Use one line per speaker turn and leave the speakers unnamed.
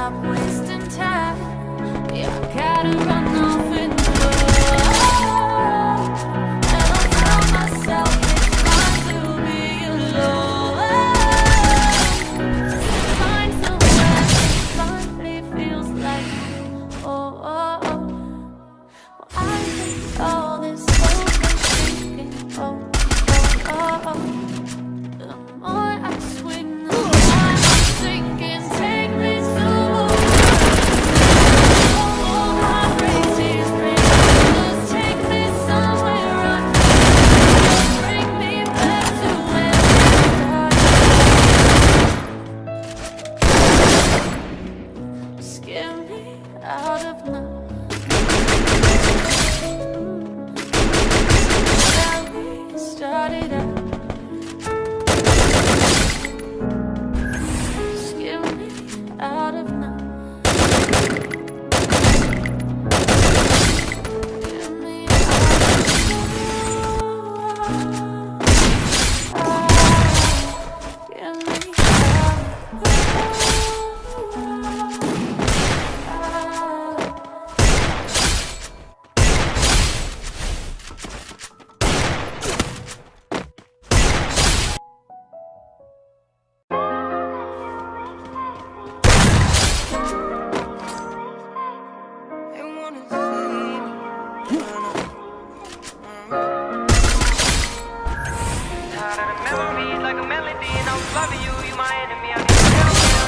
stop wasting time. Yeah, I gotta run.
If you, you my enemy.